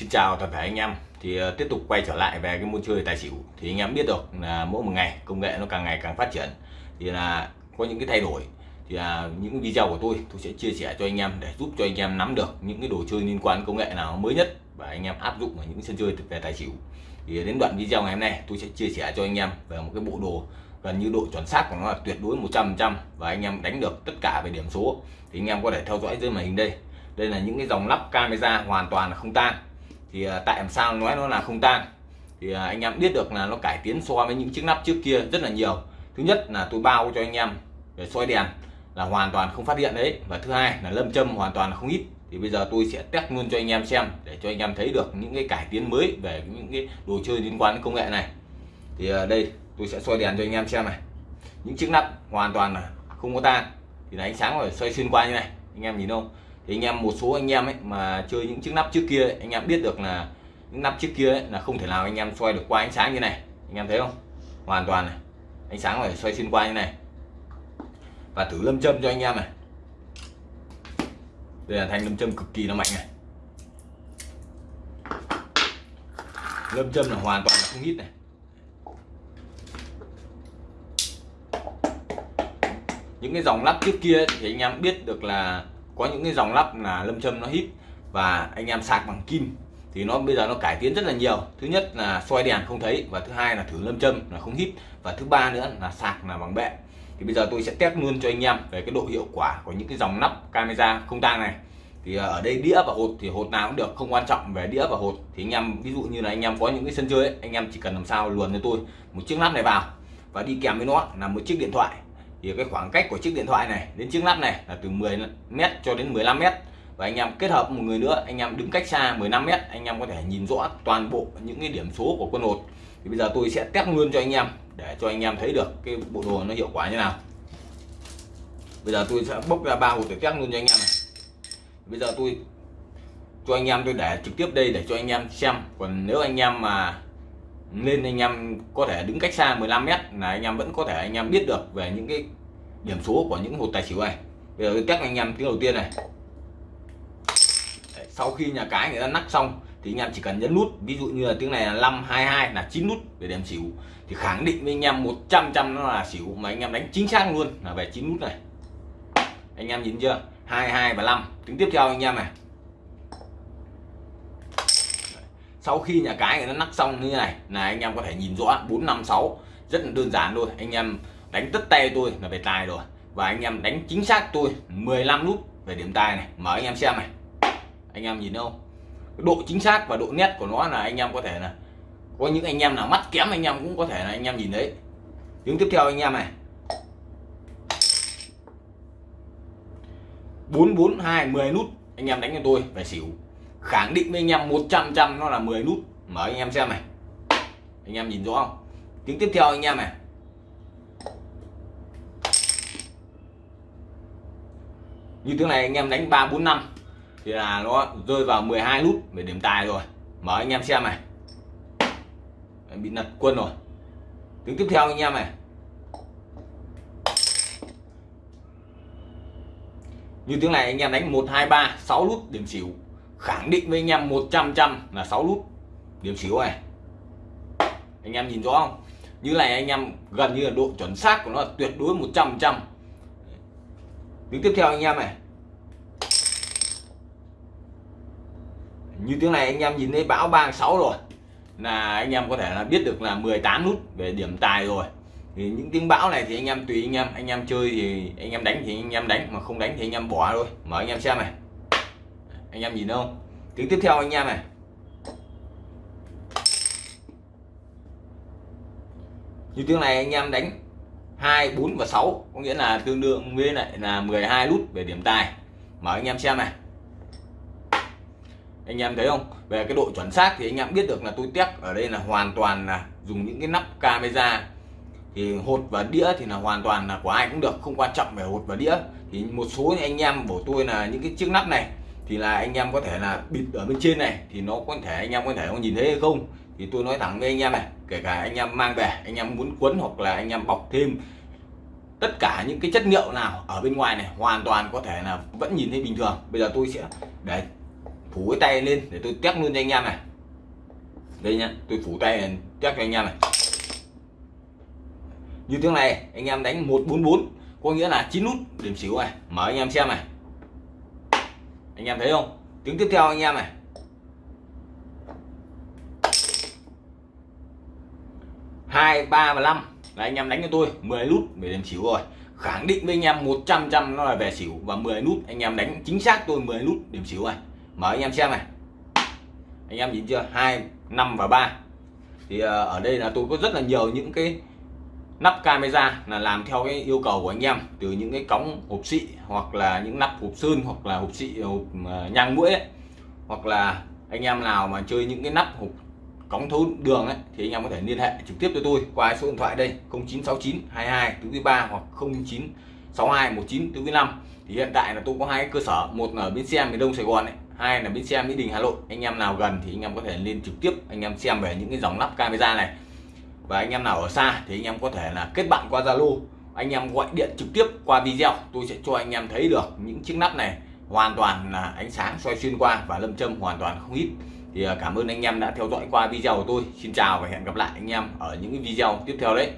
Xin chào toàn thể anh em. Thì uh, tiếp tục quay trở lại về cái môn chơi tài xỉu. Thì anh em biết được là mỗi một ngày công nghệ nó càng ngày càng phát triển. Thì là có những cái thay đổi. Thì là những video của tôi tôi sẽ chia sẻ cho anh em để giúp cho anh em nắm được những cái đồ chơi liên quan công nghệ nào mới nhất và anh em áp dụng vào những sân chơi về tài xỉu. Thì đến đoạn video ngày hôm nay tôi sẽ chia sẻ cho anh em về một cái bộ đồ gần như độ chuẩn xác của nó là tuyệt đối 100% và anh em đánh được tất cả về điểm số. Thì anh em có thể theo dõi dưới màn hình đây. Đây là những cái dòng lắp camera hoàn toàn là không tan thì à, tại làm sao nói nó là không tan. Thì à, anh em biết được là nó cải tiến so với những chiếc nắp trước kia rất là nhiều. Thứ nhất là tôi bao cho anh em để soi đèn là hoàn toàn không phát hiện đấy. Và thứ hai là lâm châm hoàn toàn là không ít. Thì bây giờ tôi sẽ test luôn cho anh em xem để cho anh em thấy được những cái cải tiến mới về những cái đồ chơi liên quan đến công nghệ này. Thì à, đây, tôi sẽ soi đèn cho anh em xem này. Những chiếc nắp hoàn toàn là không có tan. Thì là ánh sáng rồi xoay xuyên qua như này. Anh em nhìn không? Thì anh em một số anh em ấy mà chơi những chiếc nắp trước kia ấy, anh em biết được là những nắp trước kia ấy, là không thể nào anh em xoay được qua ánh sáng như này. Anh em thấy không? Hoàn toàn này. Ánh sáng phải xoay xuyên qua như này. Và thử lâm châm cho anh em này. Đây là thanh lâm châm cực kỳ là mạnh này. Lâm châm là hoàn toàn là không hít này. Những cái dòng lắp trước kia thì anh em biết được là có những cái dòng lắp là lâm châm nó hít và anh em sạc bằng kim thì nó bây giờ nó cải tiến rất là nhiều. Thứ nhất là soi đèn không thấy và thứ hai là thử lâm châm là không hít và thứ ba nữa là sạc là bằng bệ. Thì bây giờ tôi sẽ test luôn cho anh em về cái độ hiệu quả của những cái dòng nắp camera không tang này. Thì ờ, ở đây đĩa và hột thì hột nào cũng được không quan trọng về đĩa và hột. Thì anh em ví dụ như là anh em có những cái sân chơi ấy, anh em chỉ cần làm sao luồn cho tôi một chiếc nắp này vào và đi kèm với nó là một chiếc điện thoại thì cái khoảng cách của chiếc điện thoại này đến chiếc lắp này là từ 10 mét cho đến 15 mét. Và anh em kết hợp một người nữa, anh em đứng cách xa 15 mét, anh em có thể nhìn rõ toàn bộ những cái điểm số của quân hột. Thì bây giờ tôi sẽ test luôn cho anh em, để cho anh em thấy được cái bộ đồ nó hiệu quả như nào. Bây giờ tôi sẽ bốc ra ba hột để test luôn cho anh em này. Bây giờ tôi cho anh em tôi để trực tiếp đây để cho anh em xem. Còn nếu anh em mà nên anh em có thể đứng cách xa 15 mét là anh em vẫn có thể anh em biết được về những cái điểm số của những hột tài xỉu này. Bây giờ các test anh em tiếng đầu tiên này. Sau khi nhà cái người ta nắp xong thì anh em chỉ cần nhấn nút, ví dụ như là tiếng này là 522 là 9 nút để điểm xỉu, thì khẳng định với anh em 100 trăm nó là xỉu mà anh em đánh chính xác luôn là về 9 nút này. Anh em nhìn chưa? 22 và 5 tiếng tiếp theo anh em này. Sau khi nhà cái nó nắp xong như này, là anh em có thể nhìn rõ 456 rất là đơn giản thôi. Anh em đánh tất tay tôi là về tài rồi. Và anh em đánh chính xác tôi 15 nút về điểm tài này. Mở anh em xem này. Anh em nhìn không? Độ chính xác và độ nét của nó là anh em có thể là, có những anh em nào mắt kém anh em cũng có thể là anh em nhìn đấy tiếng tiếp theo anh em này. 442 10 nút anh em đánh cho tôi về xỉu khẳng định với anh em 100 trăm nó là 10 nút. Mở anh em xem này. Anh em nhìn rõ không? Tiếng tiếp theo anh em này. Như tiếng này anh em đánh 3 4 5 thì là nó rơi vào 12 nút về điểm tài rồi. Mở anh em xem này. Bị lật quân rồi. Tiếng tiếp theo anh em này. Như tiếng này anh em đánh 1 2 3 6 nút, điểm xỉu khẳng định với anh em 100 trăm là 6 nút điểm xíu này anh em nhìn rõ không như này anh em gần như là độ chuẩn xác của nó là tuyệt đối 100 trăm tiếng tiếp theo anh em này như tiếng này anh em nhìn thấy bão 36 rồi là anh em có thể là biết được là 18 nút về điểm tài rồi thì những tiếng bão này thì anh em tùy anh em anh em chơi thì anh em đánh thì anh em đánh mà không đánh thì anh em bỏ thôi mở anh em xem này anh em nhìn không? Tiếng tiếp theo anh em này. Như tiếng này anh em đánh 2 4 và 6 có nghĩa là tương đương với lại là 12 nút về điểm tài. Mở anh em xem này. Anh em thấy không? Về cái độ chuẩn xác thì anh em biết được là tôi test ở đây là hoàn toàn là dùng những cái nắp camera. Thì hột và đĩa thì là hoàn toàn là của ai cũng được, không quan trọng về hột và đĩa. Thì một số anh em của tôi là những cái chiếc nắp này thì là anh em có thể là bịt ở bên trên này thì nó có thể anh em có thể không nhìn thấy hay không thì tôi nói thẳng với anh em này kể cả anh em mang về anh em muốn quấn hoặc là anh em bọc thêm tất cả những cái chất liệu nào ở bên ngoài này hoàn toàn có thể là vẫn nhìn thấy bình thường bây giờ tôi sẽ để phủ cái tay lên để tôi test luôn cho anh em này đây nhá tôi phủ tay này, test cho anh em này như thế này anh em đánh 144 có nghĩa là 9 nút điểm xỉu này mở anh em xem này anh em thấy không? Tiếng tiếp theo anh em này. Hai, ba và năm. Là anh em đánh cho tôi 10 nút về điểm xỉu rồi. Khẳng định với anh em 100 trăm nó là về xỉu và 10 nút. Anh em đánh chính xác tôi 10 nút điểm xỉu này mở anh em xem này. Anh em nhìn chưa? Hai, năm và ba. Thì ờ, ở đây là tôi có rất là nhiều những cái nắp camera là làm theo cái yêu cầu của anh em, từ những cái cống hộp xị hoặc là những nắp hộp sơn hoặc là hộp xị, hộp ờ, nhang mũi ấy. hoặc là anh em nào mà chơi những cái nắp hộp cống thấu đường ấy, thì anh em có thể liên hệ trực tiếp cho tôi qua số điện thoại đây 0969 22 tứ 3 hoặc 0962 19 tứ 5 thì hiện tại là tôi có hai cơ sở, một là ở bến xe miền Đông Sài Gòn ấy, hai là bến xe Mỹ Đình Hà Nội. Anh em nào gần thì anh em có thể lên trực tiếp anh em xem về những cái dòng nắp camera này và anh em nào ở xa thì anh em có thể là kết bạn qua Zalo. Anh em gọi điện trực tiếp qua video, tôi sẽ cho anh em thấy được những chiếc nắp này hoàn toàn là ánh sáng soi xuyên qua và lâm châm hoàn toàn không ít. Thì à, cảm ơn anh em đã theo dõi qua video của tôi. Xin chào và hẹn gặp lại anh em ở những video tiếp theo đấy.